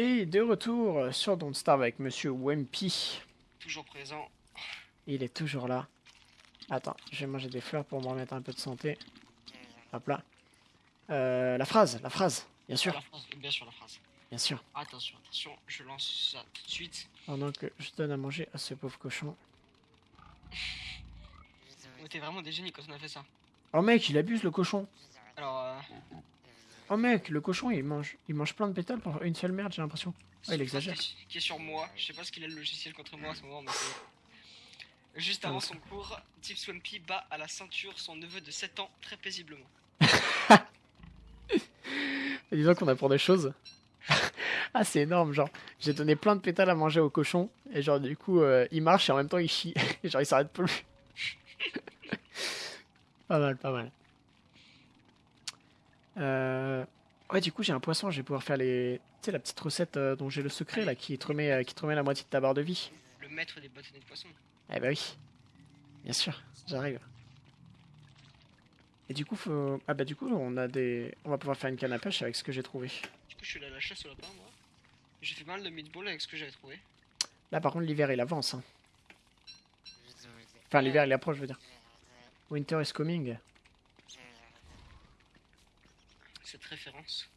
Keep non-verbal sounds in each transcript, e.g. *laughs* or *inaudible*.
Et de retour sur Don't Starve avec Monsieur Wempy. Toujours présent. Il est toujours là. Attends, je vais manger des fleurs pour me remettre un peu de santé. Hop là. Euh, la phrase, la phrase, bien sûr, La phrase, bien sûr, la phrase. bien sûr. Attention, attention, je lance ça tout de suite. Pendant que je donne à manger à ce pauvre cochon. *laughs* On était vraiment des génies quand on a fait ça. Oh mec, il abuse le cochon. Alors, euh, Oh mec, le cochon il mange, il mange plein de pétales pour une seule merde, j'ai l'impression. Ouais, il exagère. Qui est, sur moi. Je sais pas ce qu'il a le logiciel contre moi à ce moment, mais Juste avant son cours, Tip Swampy bat à la ceinture son neveu de 7 ans très paisiblement. *laughs* Disons qu'on apprend des choses. *laughs* ah, c'est énorme, genre, j'ai donné plein de pétales à manger au cochon, et genre, du coup, euh, il marche et en même temps il chie. et *laughs* genre, il s'arrête plus. pas mal, pas mal. Euh... Ouais, du coup, j'ai un poisson, je vais pouvoir faire les. Tu sais, la petite recette euh, dont j'ai le secret là, qui te, remet, euh, qui te remet la moitié de ta barre de vie. Le maître des bâtonnets de poisson. Eh bah oui, bien sûr, j'arrive. Et du coup, faut... ah bah du coup, on a des, on va pouvoir faire une canne à pêche avec ce que j'ai trouvé. Du coup, je suis allé à la chasse au lapin, moi. J'ai fait pas mal de meatballs avec ce que j'avais trouvé. Là, par contre, l'hiver il avance. hein. Enfin, l'hiver il approche, je veux dire. Winter is coming. Cette référence.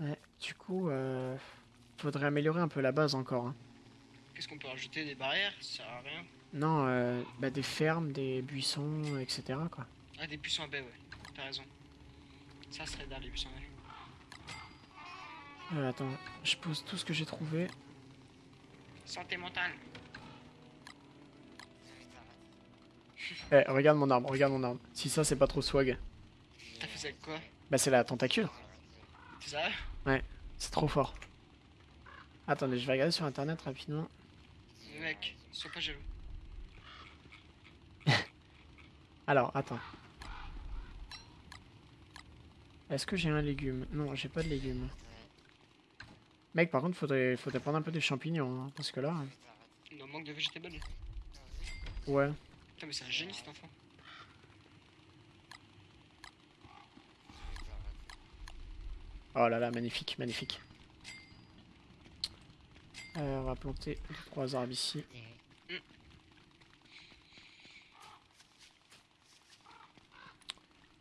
Ouais, du coup, euh... faudrait améliorer un peu la base encore. hein. Qu'est-ce qu'on peut rajouter Des barrières? Ça sert à rien. Non, euh, bah, des fermes, des buissons, etc. Quoi. Ah, des buissons à baie, ouais. T'as raison. Ça serait dalle, les buissons à baie. Euh, attends, je pose tout ce que j'ai trouvé. Santé mentale. Eh, regarde mon arme, regarde mon arme. Si ça, c'est pas trop swag. T'as fait ça avec quoi? Bah, c'est la tentacule. C'est ça? C'est trop fort. Attendez, je vais regarder sur internet rapidement. Mec, sois pas jaloux. *laughs* Alors, attends. Est-ce que j'ai un légume? Non, j'ai pas de légumes. Mec, par contre, faudrait, faudrait prendre un peu des champignons, hein, parce que là... Il en manque de végétables. Ouais. Putain, mais c'est un génie cet enfant. Oh là là, magnifique, magnifique. Euh, on va planter deux, trois arbres ici.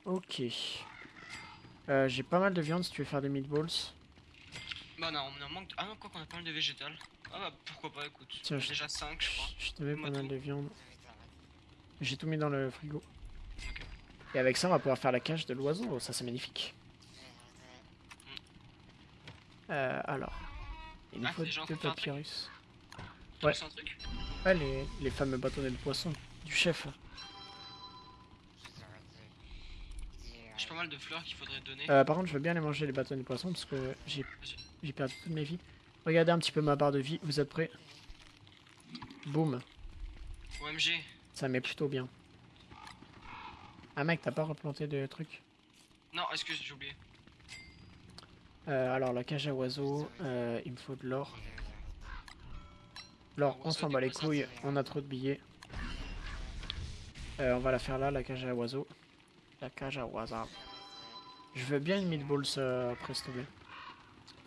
Ok. Euh, j'ai pas mal de viande si tu veux faire des meatballs. Bah non, on en manque. de- Ah non, quoi qu'on a pas mal de végétales. Ah bah pourquoi pas, écoute. Tiens, déjà 5, je crois. Je te mets pas Moi, mal tout. de viande. J'ai tout mis dans le frigo. Et avec ça, on va pouvoir faire la cage de l'oiseau. Ça, c'est magnifique. Euh, alors. Il nous Ah, faut deux papyrus. Ouais. lancé un truc Ouais, les, les fameux bâtonnets de poisson du chef. J'ai pas mal de fleurs qu'il faudrait donner. Euh, par contre, je veux bien les manger les bâtonnets de poisson parce que j'ai perdu toutes mes vies. Regardez un petit peu ma barre de vie. Vous êtes prêts? Boum. OMG. Ça met plutôt bien. Ah mec, t'as pas replanté de trucs? Non, excuse, j'ai oublié. Euh, alors la cage à oiseaux, euh, il me faut de l'or. L'or, on s'en bat les couilles, on a trop de billets. Euh, on va la faire là, la cage à oiseaux. La cage à oiseaux. Je veux bien une meatballs après s'il te plaît.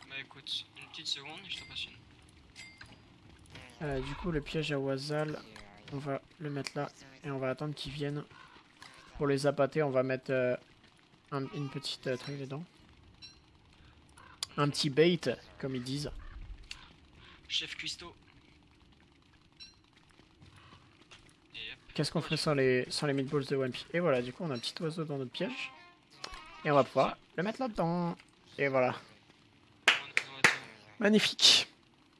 Bah écoute, une petite seconde, je te passe une. Du coup, le piège à oisal, on va le mettre là et on va attendre qu'ils viennent. Pour les appâter, on va mettre euh, un- une petite truc dedans. Un petit bait, comme ils disent. Chef cuistot. Qu'est-ce qu'on ferait sans les, sans les meatballs de One Piece? Et voilà, du coup, on a un petit oiseau dans notre piège. Et on va pouvoir le mettre là-dedans. Et voilà. Tout- Magnifique.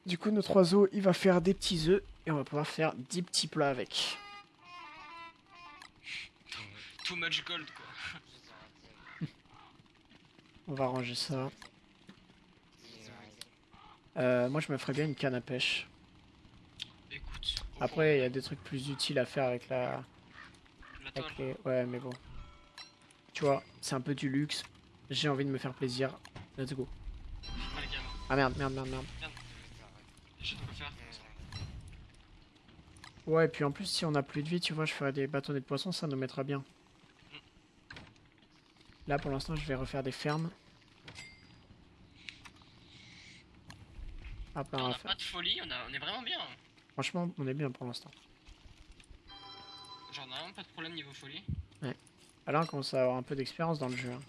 Du coup, notre oiseau, il va faire des petits œufs. Et on va pouvoir faire 10 petits plats avec. Too much gold quoi. On va ranger ça. Euh, moi, je me ferais bien une canne à pêche. Écoute. Après, il y a des trucs plus utiles à faire avec la... la toile. Avec les... Ouais, mais bon. Tu vois, c'est un peu du luxe. J'ai envie de me faire plaisir. Let's go. Ah, Ah merde, merde, merde, merde. j'ai de quoi faire. Ouais, et puis en plus, si on a plus de vie, tu vois, je ferais des bâtonnets de poisson, ça nous mettra bien. Là, pour l'instant, je vais refaire des fermes. On a pas de folie, on, a, on est vraiment bien. Franchement, on est bien pour l'instant. Genre, on a vraiment pas de problème niveau folie. Ah, Là, on commence à avoir un peu d'expérience dans le jeu. hein.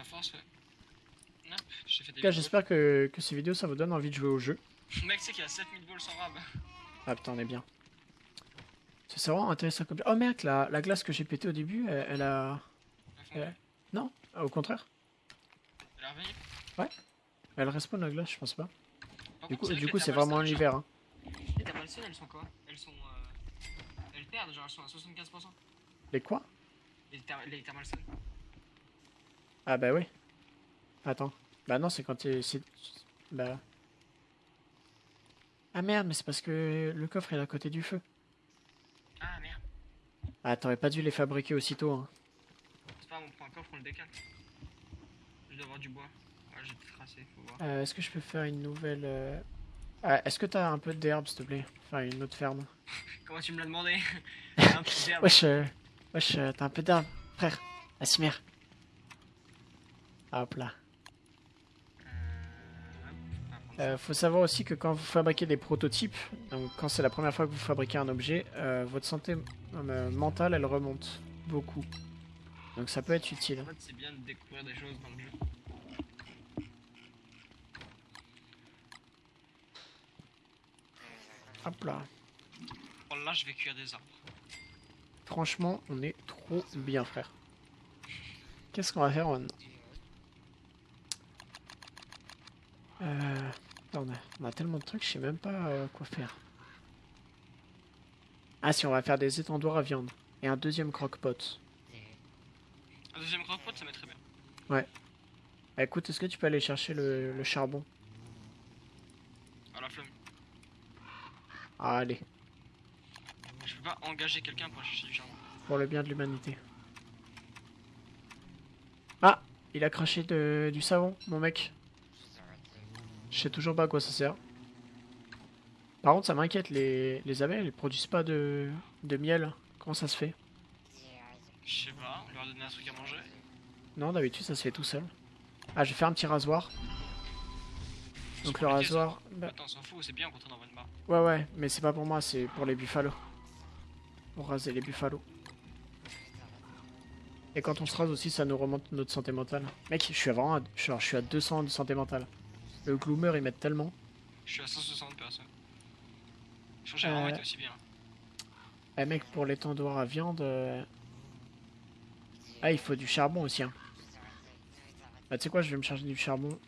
À force, ouais. Hop, j'ai fait En des tout cas, vidéos. j'espère que, que ces vidéos, ça vous donne envie de jouer au jeu. *laughs* Mec, c'est qu'il y a 7000 balles sans rab. Ah putain, on est bien. C'est vraiment intéressant comme... Oh merde, la, la glace que j'ai pétée au début, elle, elle a... Ouais. Non, au contraire. Elle est revenue. Elle respawn la glace, je pense pas. Du coup, c'est du coup vraiment l'hiver. Hein. Les Thermalstone, elles sont quoi? Elles sont. Euh... Elles perdent, genre elles sont à 75%. Les quoi? Les, ther les. Ah bah oui. Attends. Bah non, c'est quand t'es... Bah... Ah merde, mais c'est parce que le coffre est à côté du feu. Ah merde. Ah, t'aurais pas dû les fabriquer aussitôt. Hein. C'est pas grave, on prend un coffre, on le décale. Je dois avoir du bois. Ouais, j'ai tracé, faut voir. Euh, Est-ce que je peux faire une nouvelle... euh, Ah, Est-ce que t'as un peu d'herbe, s'il te plaît? Enfin, une autre ferme. *laughs* Comment tu me l'as demandé? *laughs* Un peu d'herbe. Wesh, euh, wesh, t'as un peu d'herbe, frère. Asimer. Hop là. Euh. Euh, faut savoir aussi que quand vous fabriquez des prototypes, donc quand c'est la première fois que vous fabriquez un objet, euh, votre santé euh, mentale elle remonte beaucoup. Donc ça peut être utile. En fait, c'est bien de découvrir des choses dans le jeu. Hop là. Bon, là, je vais cuire des arbres. Franchement, on est trop bien, frère. Qu'est-ce qu'on va faire maintenant euh, on, a, on a tellement de trucs, je sais même pas euh, quoi faire. Ah si, on va faire des étendoirs à viande. Et un deuxième croque-pot. Un deuxième croque-pot, ça mettrait bien. Ah, écoute, est-ce que tu peux aller chercher le, le charbon À la flemme. Ah, allez, Je peux pas engager quelqu'un pour chercher du charbon. pour le bien de l'humanité. Ah, il a craché de- du savon, mon mec. Je sais toujours pas à quoi ça sert. Par contre, ça m'inquiète, les, les abeilles, elles produisent pas de, de miel. Comment ça se fait? Je sais pas, on leur a donné un truc à manger? Non, d'habitude, ça se fait tout seul. Ah, je vais faire un petit rasoir. Donc le rasoir... bah, Attends, on s'en fout, c'est bien quand on envoie une barre. ouais, ouais, mais c'est pas pour moi, c'est pour les buffalos. Pour raser les buffalos. Et quand on se rase aussi, ça nous remonte notre santé mentale. Mec, je suis à vraiment à, genre, je suis à 200 de santé mentale. Le gloomer, il m'aide tellement. Je suis à 160 personnes. Je pense que Euh. été aussi bien. Eh mec, pour les tendoirs à viande... euh, Ah, il faut du charbon aussi. Hein. Bah, tu sais quoi, je vais me charger du charbon.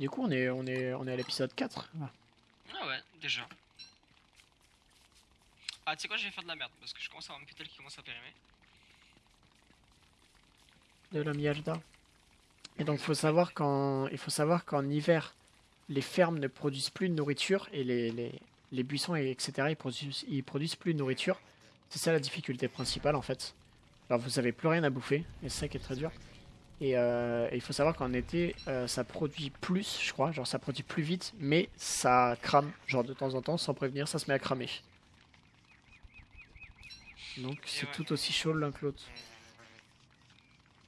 Du coup, on est, on est, on est à l'épisode 4. là. Ah ouais, déjà. Ah, tu sais quoi, je vais faire de la merde parce que je commence à avoir un putel qui commence à périmer. de la Mialda. Et donc, faut savoir qu'en, il faut savoir qu'en hiver, les fermes ne produisent plus de nourriture et les, les, les buissons, et etc., ils produisent, ils produisent plus de nourriture. C'est ça la difficulté principale, en fait. Alors, vous avez plus rien à bouffer, et c'est ça qui est très dur. Et, euh, et il faut savoir qu'en été, euh, ça produit plus, je crois, genre ça produit plus vite, mais ça crame, genre de temps en temps, sans prévenir, ça se met à cramer. Donc c'est ouais. tout aussi chaud l'un que l'autre.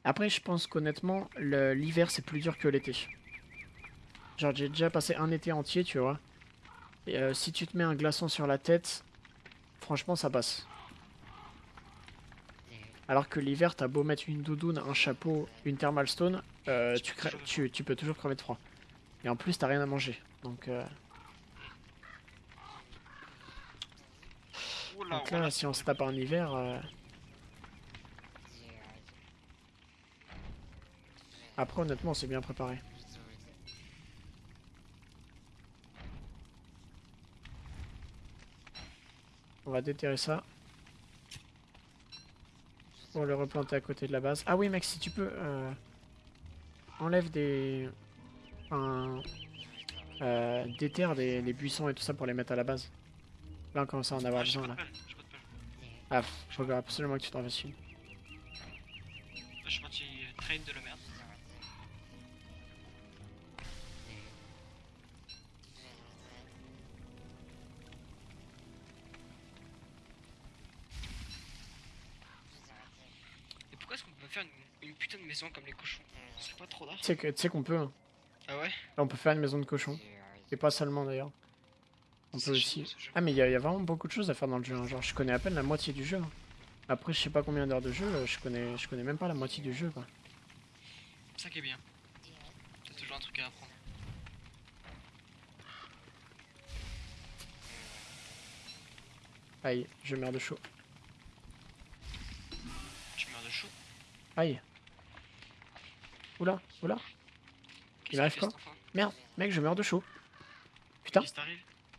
Après, je pense qu'honnêtement, l'hiver c'est plus dur que l'été. Genre, j'ai déjà passé un été entier, tu vois. Et euh, si tu te mets un glaçon sur la tête, franchement, ça passe. Alors que l'hiver, t'as beau mettre une doudoune, un chapeau, une thermal stone, euh, Tu peux crè- toujours- tu, tu peux toujours crever de froid. Et en plus, t'as rien à manger. Donc, euh, donc là, si on se tape en hiver, euh, après, honnêtement, c'est bien préparé. On va déterrer ça. Pour le replanter à côté de la base. Ah oui, mec, si tu peux, euh, enlève des, un, euh, déterre les buissons et tout ça pour les mettre à la base. Là, on commence à en avoir Ah, besoin là. Ah, faut absolument que tu t'en fasses une. Je suis parti trade de la maison comme les cochons Ce serait pas trop d'art Tu sais qu'on peut. hein. Ah ouais? Là, on peut faire une maison de cochon. Et pas seulement d'ailleurs. On peut aussi. Ah, mais il y, a il y a vraiment beaucoup de choses à faire dans le jeu. hein. Genre, je connais à peine la moitié du jeu. hein. Après, je sais pas combien d'heures de jeu, euh, je connais, je connais même pas la moitié du jeu. Quoi. C'est ça qui est bien. T'as toujours un truc à apprendre. Aïe, je meurs de chaud. Tu meurs de chaud? Aïe. Oula, oula. Qu'est-ce arrive qu'il fait, quoi Merde, mec, je meurs de chaud. Putain,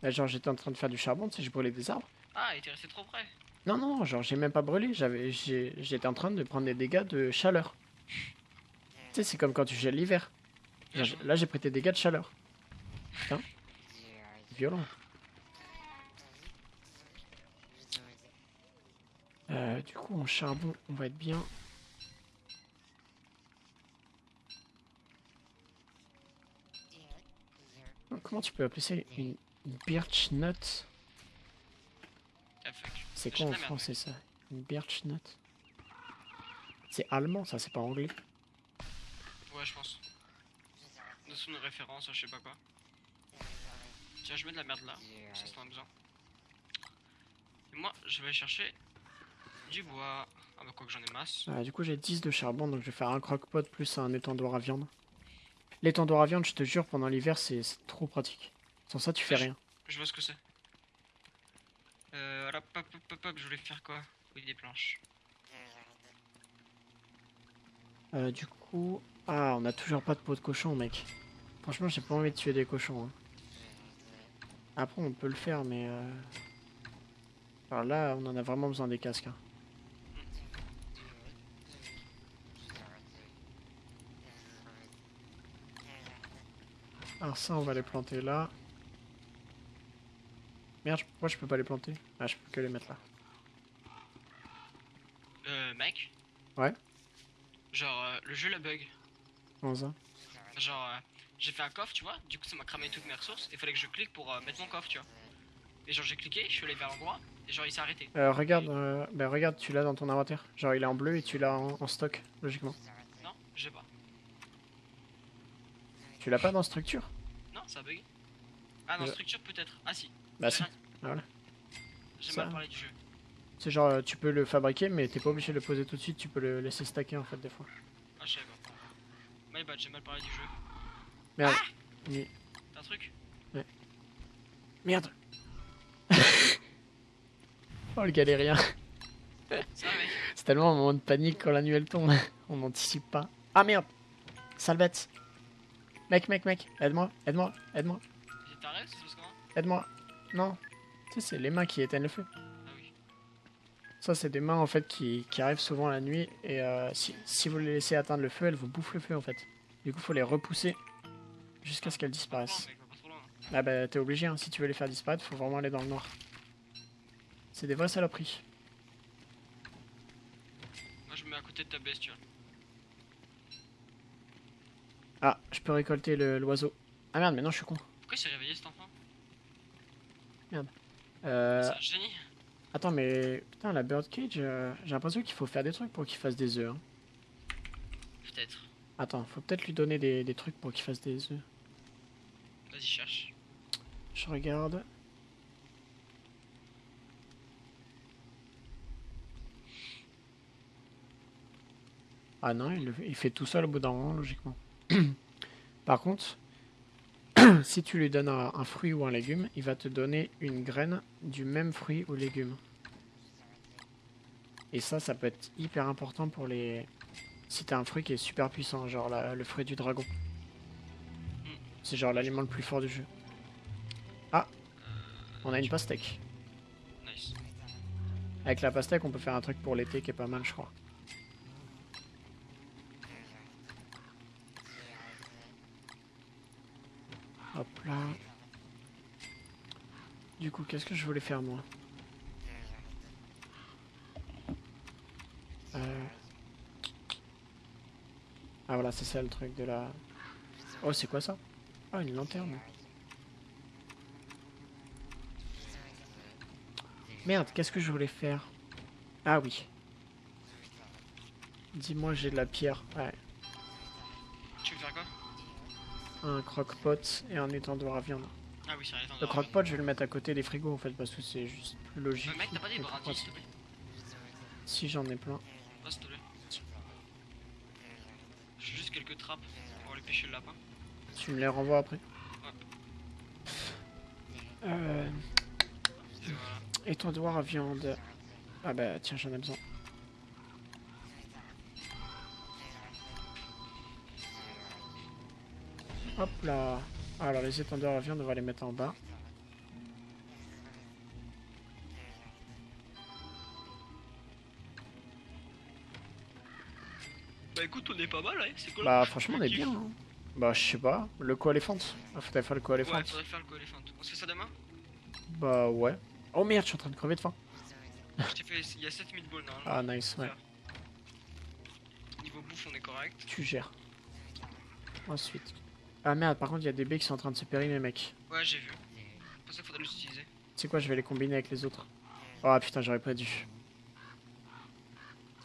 là, genre j'étais en train de faire du charbon, tu sais, je brûlais des arbres. Ah, il était resté trop près. Non, non, genre j'ai même pas brûlé, j'avais, j'ai- j'étais en train de prendre des dégâts de chaleur. Tu sais, c'est comme quand tu gèles l'hiver. Joué. Là, j'ai pris des dégâts de chaleur. Putain. Violent. Euh, du coup, en charbon, on va être bien. Comment tu peux appeler ça une, une birch nut Ah. C'est quoi en français ça? Une birch nut? C'est allemand ça, c'est pas anglais. Ouais, je pense. De son référence, je sais pas quoi. Tiens, je mets de la merde là. Ça, c'est besoin. Et moi, je vais chercher du bois. Ah bah quoi que j'en ai masse. Ah, du coup, j'ai 10 de charbon, donc je vais faire un croque-pot plus un étendoir à viande. L'étendoir à viande, je te jure, pendant l'hiver, c'est trop pratique. Sans ça, tu fais rien. Je vois ce que c'est. Euh, hop, hop, hop, hop, hop, je voulais faire quoi? Oui, des planches. Euh, du coup... Ah, on a toujours pas de peau de cochon, mec. Franchement, j'ai pas envie de tuer des cochons. hein. Après, on peut le faire, mais... euh, Alors là, on en a vraiment besoin des casques. hein. Alors ça, on va les planter là. Merde, pourquoi je peux pas les planter? Ah, je peux que les mettre là. Euh, mec? Ouais. Genre, euh, le jeu la bug. Comment ça? Genre, euh, j'ai fait un coffre, tu vois, du coup ça m'a cramé toutes mes ressources, il fallait que je clique pour euh, mettre mon coffre, tu vois. Et genre j'ai cliqué, je suis allé vers l'endroit, et genre il s'est arrêté. Euh, regarde, euh, ben regarde, tu l'as dans ton inventaire. Genre, il est en bleu et tu l'as en, en stock, logiquement. Non, j'ai pas. Tu l'as pas dans structure Non, ça a bugué. Ah non, Je- structure peut-être. Ah si. Bah si. voilà. J'ai Ça- mal parlé du jeu. C'est genre, euh, tu peux le fabriquer, mais t'es pas obligé de le poser tout de suite, tu peux le laisser stacker en fait, des fois. Ah, je savais pas. My bad, j'ai mal parlé du jeu. Merde. Mais- T'as un truc Merde. *laughs* oh le galérien. C'est tellement un moment de panique quand la nuit elle tombe. On n'anticipe pas. Ah merde. Sale bête. Mec, mec, mec, aide-moi, aide-moi, aide-moi, se passe comment aide-moi. Non. Tu sais, c'est les mains qui éteignent le feu. Ah oui. Ça, c'est des mains en fait qui, qui arrivent souvent la nuit et euh, si, si vous les laissez atteindre le feu, elles vous bouffent le feu en fait. Du coup, faut les repousser jusqu'à ce qu'elles disparaissent. trop loin. Ah bah, t'es obligé, hein. si tu veux les faire disparaître, faut vraiment aller dans le noir. C'est des vraies saloperies. Moi je me mets à côté de ta bestiole. Ah, je peux récolter le- l'oiseau. Ah merde, mais non, je suis con. Pourquoi il s'est réveillé cet enfant? Euh, C'est un génie. attends, mais putain, la birdcage, euh, j'ai l'impression qu'il faut faire des trucs pour qu'il fasse des œufs. hein. Peut-être. Attends, faut peut-être lui donner des, des trucs pour qu'il fasse des œufs. Vas-y, cherche. Je regarde. Ah non, il, il fait tout seul au bout d'un moment, logiquement. *clears throat* Par contre, *clears throat* si tu lui donnes un, un fruit ou un légume, il va te donner une graine du même fruit ou légume. Et ça, ça peut être hyper important pour les... Si t'as un fruit qui est super puissant, genre la- le fruit du dragon. C'est genre l'aliment le plus fort du jeu. Ah On a une pastèque. Avec la pastèque, on peut faire un truc pour l'été qui est pas mal, je crois. Hop là. Du coup, qu'est-ce que je voulais faire moi Euh. Ah voilà, c'est ça le truc de la... Oh, c'est quoi ça Ah, une lanterne. Merde, qu'est-ce que je voulais faire? Ah oui. Dis-moi, j'ai de la pierre. Ouais. Un croque-pot et un étendoir à viande. Ah oui, c'est vrai, Le croque-pot, je vais le mettre à côté des frigos en fait, parce que c'est juste plus logique. Euh, mec, t'as pas des brindilles, s'il te plaît Si j'en ai plein. S'il te plaît. J'ai juste quelques trappes pour aller pêcher le lapin. Tu me les renvoies après Euh, Et voilà. étendoir à viande. Ah bah tiens, j'en ai besoin. Hop là. Alors les étendoirs à viande, on va les mettre en bas. Bah écoute, on est pas mal, hein, c'est cool. Bah franchement on est bien. hein. Bah je sais pas. Le co-éléphant. Ah, faudrait faire le Ouais, co-éléphant. faudrait faire le co-éléphant. On se fait ça demain? Bah ouais. Oh merde, je suis en train de crever de faim. Je t'ai fait. Il y a 7 meatballs normalement. Ah nice, ouais. Niveau bouffe, on est correct. Tu gères. Ensuite. Ah merde, par contre il y a des baies qui sont en train de se périmer mec. Ouais, j'ai vu. C'est pour ça qu'il faudrait les utiliser. Tu sais quoi, je vais les combiner avec les autres. Oh putain, j'aurais pas dû.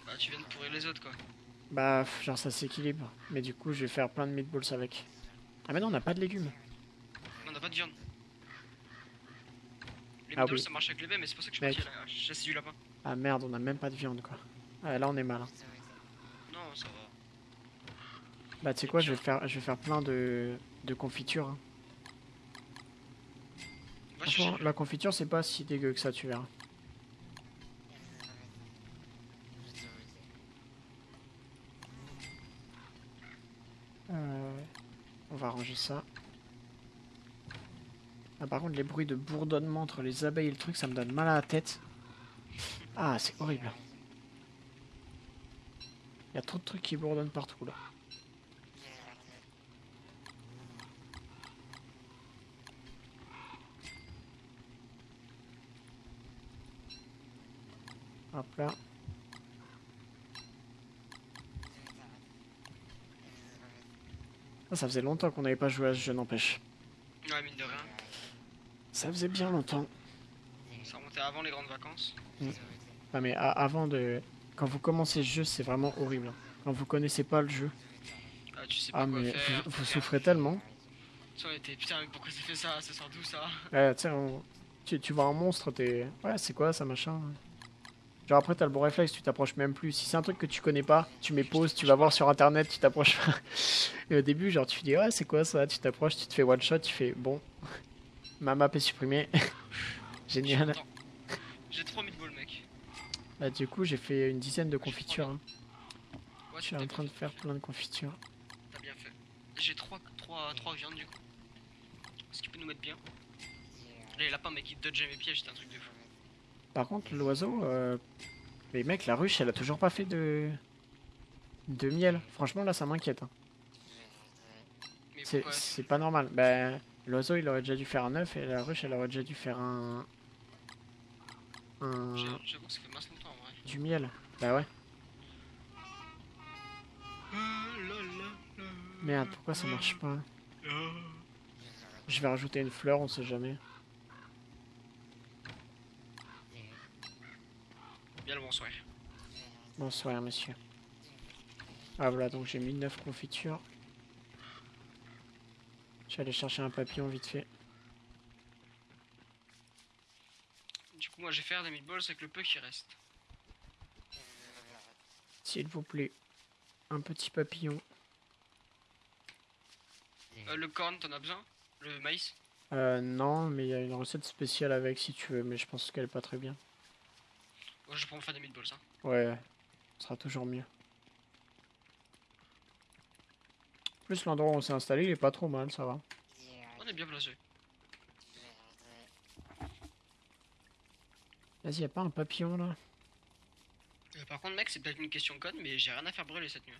Bah, tu viens de pourrir les autres quoi. Bah, genre ça s'équilibre. Mais du coup, je vais faire plein de meatballs avec. Ah mais non, on n'a pas de légumes. On a pas de viande. Les Ah meatballs oui. ça marche avec les baies, mais c'est pour ça que je suis parti à la chasse du lapin. Ah merde, on a même pas de viande quoi. Ah là, on est mal. hein. Non, ça va. Bah, tu sais quoi, je vais faire, je vais faire plein de, de confitures. hein. Franchement, la confiture, c'est pas si dégueu que ça, tu verras. Euh, on va ranger ça. Ah, par contre, les bruits de bourdonnement entre les abeilles et le truc, ça me donne mal à la tête. Ah, c'est horrible. Il y a trop de trucs qui bourdonnent partout là. Hop là. Ah, ça faisait longtemps qu'on n'avait pas joué à ce jeu, n'empêche. Ouais, mine de rien. Ça faisait bien longtemps. Ça remontait avant les grandes vacances. Ah mais avant de... Quand vous commencez ce jeu, c'est vraiment horrible. Quand vous connaissez pas le jeu. Ah, tu sais pas Ah quoi mais faire. vous, souffrez tellement. Tu putain, pourquoi ça fait ça? Ça sort d'où ça? Ouais, on- tu, tu vois un monstre, t'es... Ouais, c'est quoi ça, machin? Genre après, t'as le bon réflexe, tu t'approches même plus. Si c'est un truc que tu connais pas, tu mets pause, tu vas voir sur internet, tu t'approches pas. *laughs* Et au début, genre, tu dis, ouais, c'est quoi ça? Tu t'approches, tu te fais one shot, tu fais, bon, ma map est supprimée. *laughs* Génial. J'ai 3 meatballs, mec. Bah, du coup, j'ai fait une dizaine de confitures. hein. Ouais, Je suis en train de faire plein de confitures. T'as bien fait. J'ai 3, 3, 3 viandes du coup. Ce qui peut nous mettre bien. Les lapins, mec, ils dodgeaient mes pièges, c'était un truc de fou. Par contre, l'oiseau, euh... mais mec, la ruche, elle a toujours pas fait de de miel. Franchement, là, ça m'inquiète. hein. C'est pas normal. Ben, l'oiseau, il aurait déjà dû faire un œuf et la ruche, elle aurait déjà dû faire un un J'ai- J'avoue que ça fait masse longtemps en vrai. du miel. Bah ouais. Merde, pourquoi ça marche pas Je vais rajouter une fleur, on sait jamais. Bonsoir. Bonsoir, monsieur. Ah voilà, donc j'ai mis 9 confitures. Je vais aller chercher un papillon vite fait. Du coup, moi, je vais faire des meatballs avec le peu qui reste. S'il vous plaît. Un petit papillon. Euh, le corn, t'en as besoin? Le maïs? Euh, non, mais il y a une recette spéciale avec si tu veux, mais je pense qu'elle est pas très bien. Je vais me faire des meatballs, hein. Ouais, ce sera toujours mieux. En plus, l'endroit où on s'est installé, il est pas trop mal, ça va. On est bien placé. Vas-y, y a pas un papillon là? Euh, par contre, mec, c'est peut-être une question conne, mais j'ai rien à faire brûler cette nuit.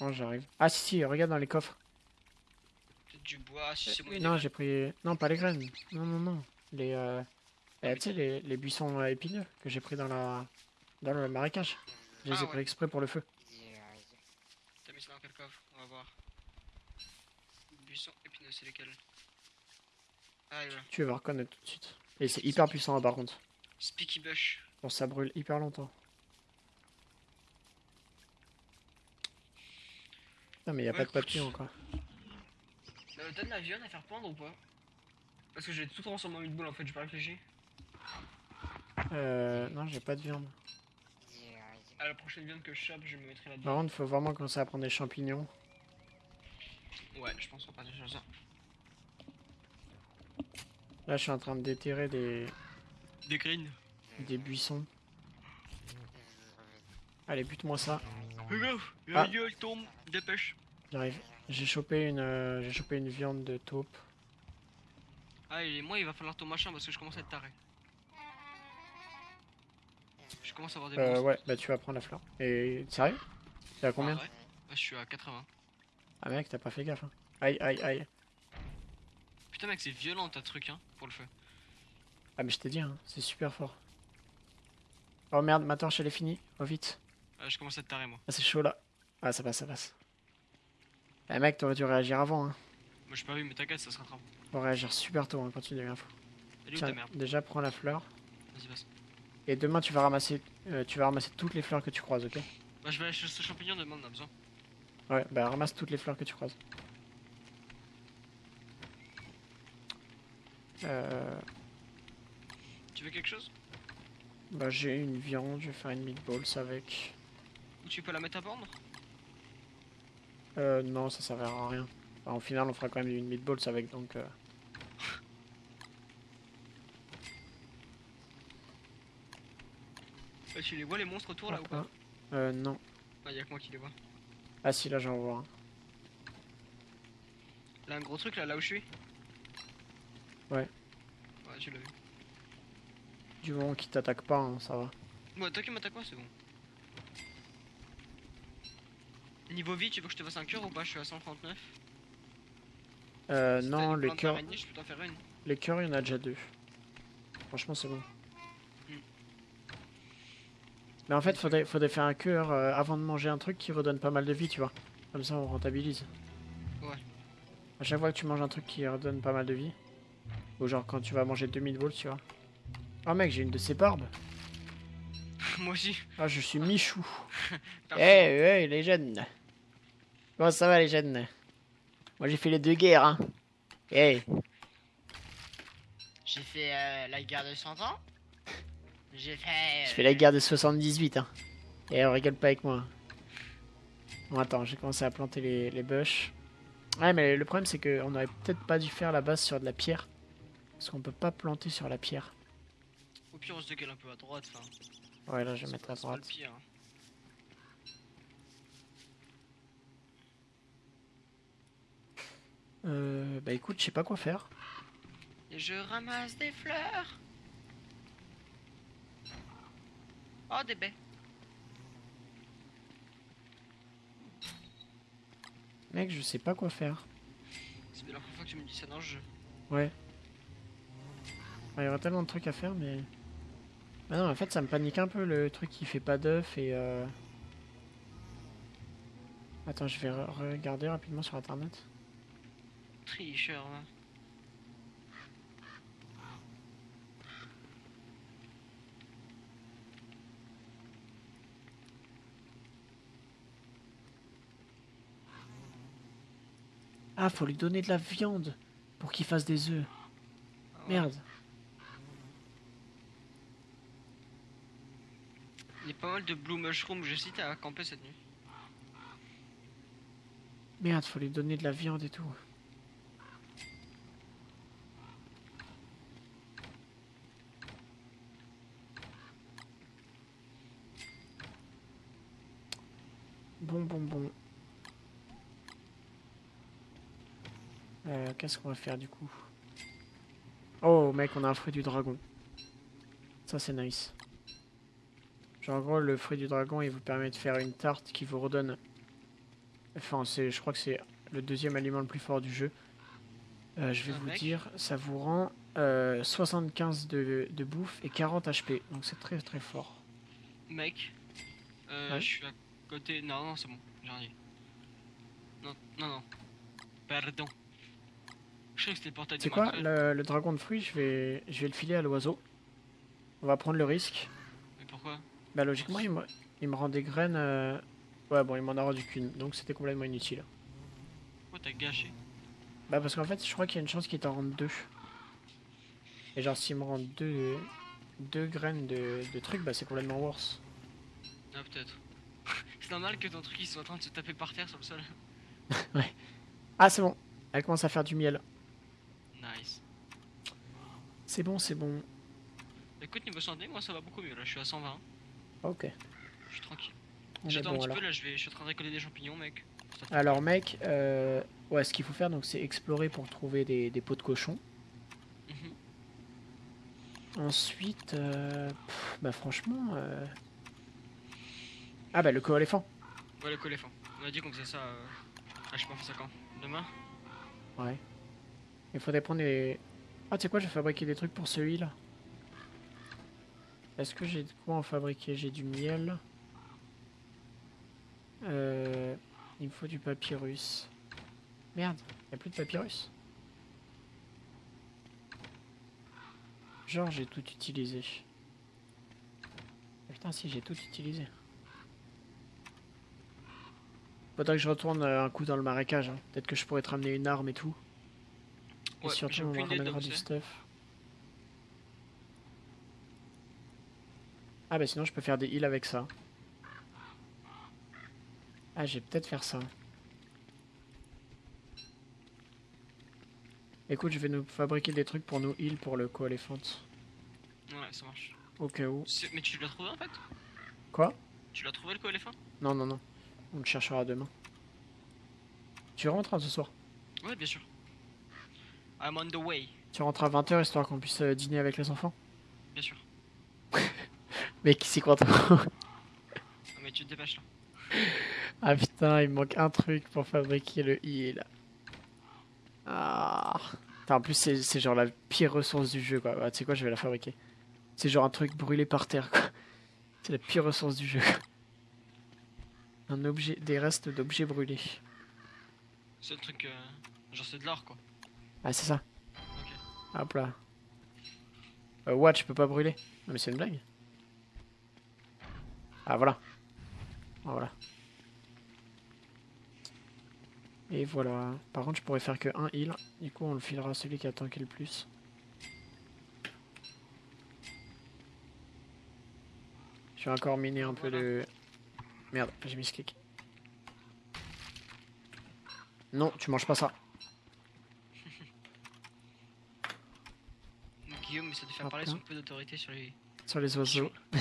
Non, j'arrive. Ah, si, si, regarde dans les coffres. Peut-être du bois, si c'est moi. non, j'ai pris. Non, pas les graines. Non, non, non. Les. Euh... eh, tu sais, les, les buissons euh, épineux que j'ai pris dans la. Dans le marécage. Je les Ah ai ouais. pris exprès pour le feu. T'as mis ça dans quel coffre? On va voir. Buisson épineux, c'est lesquels? Ah, voilà. Tu vas reconnaître tout de suite. Et c'est hyper puissant hein, par contre. Speaky Bush. Bon, ça brûle hyper longtemps. Non, mais y a Ouais, pas de papillon quoi. Euh, T'as de la viande à faire pendre ou pas? Parce que j'ai tout transformé en meatball en fait, j'ai pas réfléchi. Euh, non, j'ai pas de viande. À la prochaine viande que je chope, je me mettrai Par là-dedans. contre, faut vraiment commencer à prendre des champignons. Ouais, je pense qu'on va partir sur ça. Là, je suis en train de déterrer des, Des greens. des buissons. Allez, bute-moi ça. Regarde, Ah. gueule tombe, dépêche. J'arrive. J'ai chopé une, euh, j'ai chopé une viande de taupe. Ah, et moi il va falloir ton machin parce que je commence à être taré. Je commence à avoir des Euh, ouais, bah tu vas prendre la fleur. Et sérieux? T'es à combien? Ah, ouais. Bah, je suis à 80. Ah mec, t'as pas fait gaffe. Hein. Aïe, aïe, aïe. Putain mec, c'est violent ta truc hein, pour le feu. Ah mais je t'ai dit, hein, c'est super fort. Oh merde, ma torche elle est finie. Oh vite. Ah, je commence à être taré moi. Ah c'est chaud là. Ah ça passe, ça passe. Eh mec, t'aurais dû réagir avant. Hein. Moi j'ai pas vu mais t'inquiète, ça se rattrape. Faut réagir super tôt hein, quand tu deviens fou. Tiens, ta merde? déjà prends la fleur. Vas-y, passe. Et demain tu vas ramasser, euh, tu vas ramasser toutes les fleurs que tu croises, ok Bah, je vais aller chercher ce champignon, demande, on a besoin. Ouais, bah ramasse toutes les fleurs que tu croises. Euh, Tu veux quelque chose? Bah j'ai une viande, je vais faire une meatballs avec. Ou tu peux la mettre à pendre Euh, non, ça servira à rien. Enfin, au final, on fera quand même une meatballs avec, donc... euh, Tu les vois les monstres autour là ou pas. Euh, non. Ah, y'a que moi qui les vois. Ah si, là j'en vois un. Là, un gros truc là, là où je suis Ouais. Ouais, tu l'as vu. Du moment qu'il t'attaque pas, hein, ça va. Bon, toi qui m'attaques pas, c'est bon. Niveau vie, tu veux que je te fasse un cœur ou pas? Je suis à 139. Euh, non, les cœurs, les cœurs, il y en a déjà deux. Franchement, c'est bon. Mais en fait, faudrait, faudrait faire un cœur euh, avant de manger un truc qui redonne pas mal de vie, tu vois. Comme ça, on rentabilise. Ouais. À chaque fois que tu manges un truc qui redonne pas mal de vie, ou genre quand tu vas manger 2000 volts, tu vois. Oh mec, j'ai une de ces barbes. *laughs* moi aussi. Ah, je suis Michou. *laughs* Eh, hey, les jeunes. Comment ça va, les jeunes? Moi, j'ai fait les deux guerres, hein. Hey. J'ai fait euh, la guerre de 100 ans. J'ai fait. Je fais la guerre de 78, hein. Et on rigole pas avec moi. Bon, attends, j'ai commencé à planter les, les bush. Ouais, mais le problème, c'est qu'on aurait peut-être pas dû faire la base sur de la pierre. Parce qu'on peut pas planter sur la pierre. Au pire, on se décale un peu à droite. Enfin, Ouais, là, je vais mettre à droite. pire. hein. Euh, bah écoute, je sais pas quoi faire. Je ramasse des fleurs. Oh, des baies. Mec, je sais pas quoi faire. C'est la première fois que tu me dis ça dans le jeu. Ouais. Ouais, Il y aurait tellement de trucs à faire, mais... Bah non, en fait, ça me panique un peu, le truc qui fait pas d'œuf et... Euh... Attends, je vais re- regarder rapidement sur Internet. Tricheur, hein. Ah, faut lui donner de la viande pour qu'il fasse des œufs. Merde. Il y a pas mal de blue mushroom. J'hésite à camper cette nuit. Merde, faut lui donner de la viande et tout. Bon, bon, bon. Euh, Qu'est-ce qu'on va faire du coup? Oh, mec, on a un fruit du dragon. Ça, c'est nice. Genre, en gros, le fruit du dragon, il vous permet de faire une tarte qui vous redonne Enfin, c'est, je crois que c'est le deuxième aliment le plus fort du jeu. Euh, je vais Ah, vous dire, ça vous rend euh, 75 de, de bouffe et 40 HP. Donc c'est très très fort. Mec, euh, Ouais. je suis à côté. Non, non, c'est bon, j'ai rien dit. Non, non, non. Pardon. Je sais que c'était le portail de C'est quoi le, le dragon de fruits? Je vais, je vais le filer à l'oiseau. On va prendre le risque. Mais pourquoi? Bah logiquement, il me, il me rend des graines. euh, Ouais, bon, il m'en a rendu qu'une, donc c'était complètement inutile. Oh, t'as gâché? Bah, parce qu'en fait, je crois qu'il y a une chance qu'il t'en rende deux. Et genre, s'il me rend deux, deux graines de, de trucs, bah, c'est complètement worse. Ah, peut-être. *laughs* c'est normal que ton truc il soit en train de se taper par terre sur le sol. *laughs* Ah, c'est bon. Elle commence à faire du miel. C'est bon, c'est bon. Écoute, niveau santé, moi ça va beaucoup mieux. Là, je suis à 120. Ok. Je suis tranquille. J'attends bon, un petit alors. peu là, je, vais, je suis en train de récolter des champignons, mec. Alors mec, euh, ouais, ce qu'il faut faire donc c'est explorer pour trouver des, des pots de cochon. Mhm. Ensuite, euh, pff, bah franchement, euh... ah bah le co-éléphant. Ouais, le coléphant. On a dit qu'on faisait ça. Euh... Ah, je sais pas, on fait ça quand? Demain? Ouais. Il faudrait prendre les. Ah tu sais quoi, je vais fabriquer des trucs pour celui-là. Est-ce que j'ai de quoi en fabriquer? J'ai du miel. Euh... Il me faut du papyrus. Merde, y a plus de papyrus. Genre j'ai tout utilisé. Ah, Putain si j'ai tout utilisé. Faudrait que je retourne euh, un coup dans le marécage. hein. Peut-être que je pourrais te ramener une arme et tout. Et Ouais, surtout on ramènera du stuff. Ah bah sinon je peux faire des heals avec ça. Ah j'ai peut-être faire ça. Écoute, je vais nous fabriquer des trucs pour nous heal pour le co-éléphant. Ouais, ça marche. Au cas où. Mais tu l'as trouvé en fait? Quoi? Tu l'as trouvé le coléphant Non, non, non. On le cherchera demain. Tu rentres hein, ce soir? Ouais, bien sûr. I'm on the way, Tu rentres à 20h histoire qu'on puisse euh, dîner avec les enfants bien sûr. *laughs* Mais qui s'y croit trop Ah, mais tu te dépêches là. *laughs* Ah putain, il me manque un truc pour fabriquer le heal. Ah. Putain, en plus, c'est genre la pire ressource du jeu, quoi. Ah, tu sais quoi, je vais la fabriquer. C'est genre un truc brûlé par terre, quoi. *laughs* C'est la pire ressource du jeu. Un objet, des restes d'objets brûlés. C'est le truc. euh, Genre, c'est de l'or quoi. Ah, c'est ça. Hop là. Euh, what, je peux pas brûler? Non, mais c'est une blague. Ah, voilà. Ah, Voilà. Et voilà. Par contre, je pourrais faire que un heal. Du coup, on le filera à celui qui a tanké le plus. Je vais encore miner un peu de... Merde, j'ai mis ce clic. Non, tu manges pas ça. Guillaume essaie de faire Hop parler là. son peu d'autorité sur les. Sur les oiseaux. *laughs*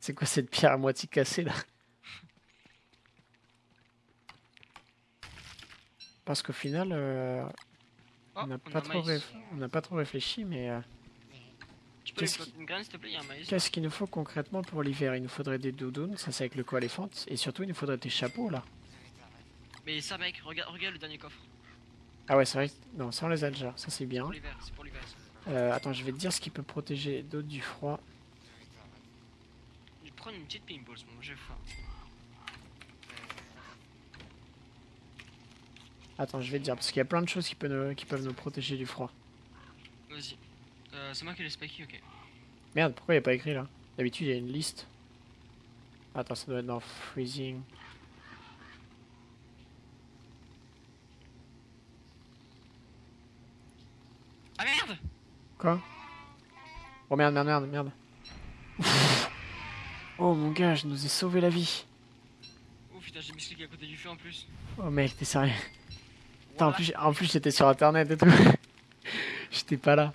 C'est quoi cette pierre à moitié cassée là Parce qu'au final, euh, Oh, on n'a pas, trop réf- pas réfléchi, mais euh, Tu peux lui Qu'est-ce planter une graine s'il te plaît, il y a un maïs. qu'est-ce qu'il nous faut concrètement pour l'hiver? Il nous faudrait des doudounes, ça c'est avec le co-éléphant, et surtout il nous faudrait des chapeaux là. Mais ça, mec, regarde, regarde le dernier coffre. Ah ouais, c'est vrai, que- non, ça on les a déjà, ça c'est bien. Euh, attends, je vais te dire ce qui peut protéger d'autres du froid. Je vais prendre une petite pinball, mon j'ai faim. Attends, je vais te dire, parce qu'il y a plein de choses qui, peuvent nous- qui peuvent nous protéger du froid. Vas-y. Euh, c'est moi qui ai les spiky, ok. Merde, pourquoi il n'y a pas écrit là? D'habitude il y a une liste. Attends, ça doit être dans freezing. Ah merde Quoi Oh merde, merde, merde, merde. *laughs* oh mon gars, je nous ai sauvé la vie. Oh putain, j'ai mis ce clic à côté du feu en plus. Oh mec, t'es sérieux Putain, en plus, en plus j'étais sur internet et tout. *laughs* j'étais pas là.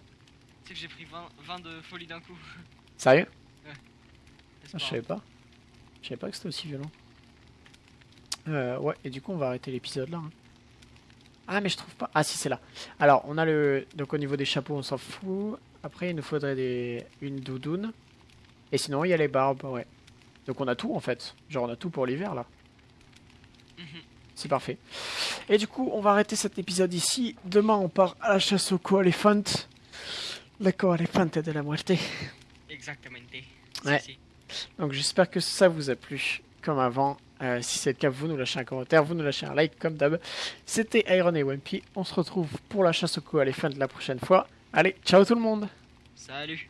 Tu sais que j'ai pris 20, 20 de folie d'un coup. *laughs* Sérieux C'est Ah, Je savais pas. Je savais pas que c'était aussi violent. Euh, ouais, et du coup, on va arrêter l'épisode là. hein. Ah, mais je trouve pas. Ah, si, c'est là. Alors, on a le. Donc, au niveau des chapeaux, on s'en fout. Après, il nous faudrait des... une doudoune. Et sinon, il y a les barbes, ouais. Donc, on a tout en fait. Genre, on a tout pour l'hiver là. Mhm. C'est parfait. Et du coup, on va arrêter cet épisode ici. Demain, on part à la chasse au co-éléphant. Le co-éléphant de la muerte. Exactement. Ouais. Si, si. Donc j'espère que ça vous a plu comme avant. Euh, si c'est le cas, vous nous lâchez un commentaire, vous nous lâchez un like comme d'hab. C'était Iron et Wimpy. On se retrouve pour la chasse au co à la fin de la prochaine fois. Allez, ciao tout le monde Salut